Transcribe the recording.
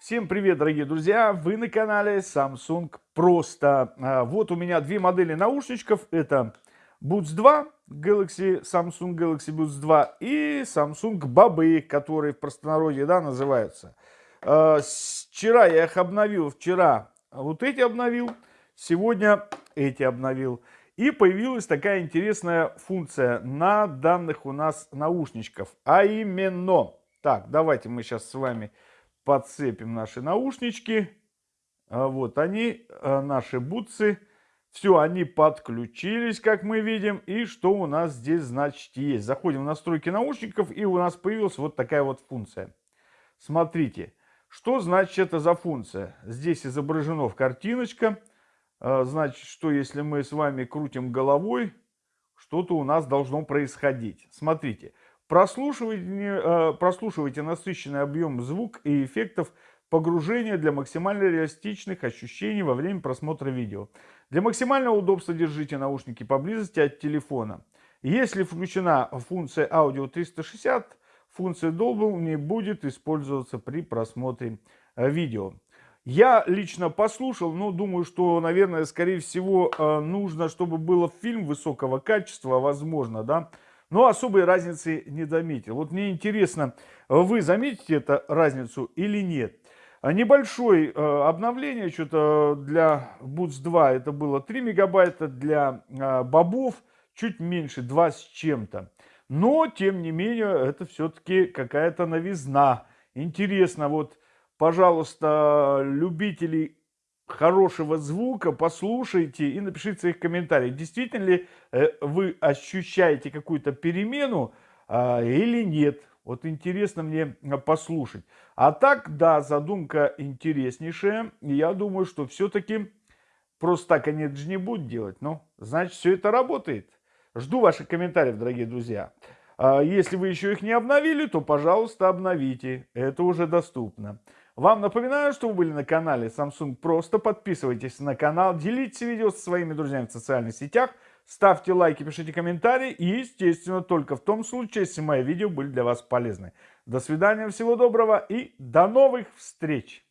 Всем привет, дорогие друзья! Вы на канале Samsung Просто. А, вот у меня две модели наушничков. Это Buds 2, Galaxy, Samsung Galaxy Buds 2 и Samsung Бобы, которые в простонародье да, называются. А, вчера я их обновил, вчера вот эти обновил, сегодня эти обновил. И появилась такая интересная функция на данных у нас наушничков. А именно, так, давайте мы сейчас с вами подцепим наши наушнички. А вот они, а, наши бутсы. Все, они подключились, как мы видим. И что у нас здесь, значит, есть? Заходим в настройки наушников, и у нас появилась вот такая вот функция. Смотрите, что значит это за функция? Здесь изображена в картиночка. А, значит, что если мы с вами крутим головой, что-то у нас должно происходить. Смотрите, Прослушивайте, э, прослушивайте насыщенный объем звук и эффектов погружения для максимально реалистичных ощущений во время просмотра видео. Для максимального удобства держите наушники поблизости от телефона. Если включена функция аудио 360, функция Dolby не будет использоваться при просмотре э, видео. Я лично послушал, но думаю, что, наверное, скорее всего, э, нужно, чтобы было фильм высокого качества, возможно, да, но особой разницы не заметил. Вот мне интересно, вы заметите эту разницу или нет? Небольшое э, обновление, что-то для Boots 2 это было 3 мегабайта, для э, бобов чуть меньше, 2 с чем-то. Но, тем не менее, это все-таки какая-то новизна. Интересно, вот, пожалуйста, любители хорошего звука, послушайте и напишите своих комментариях, действительно ли э, вы ощущаете какую-то перемену а, или нет. Вот интересно мне а, послушать. А так, да, задумка интереснейшая. Я думаю, что все-таки просто так они же не будут делать. Но, значит, все это работает. Жду ваших комментариев, дорогие друзья. А если вы еще их не обновили, то, пожалуйста, обновите. Это уже доступно. Вам напоминаю, что вы были на канале Samsung Просто. Подписывайтесь на канал, делитесь видео со своими друзьями в социальных сетях, ставьте лайки, пишите комментарии и, естественно, только в том случае, если мои видео были для вас полезны. До свидания, всего доброго и до новых встреч!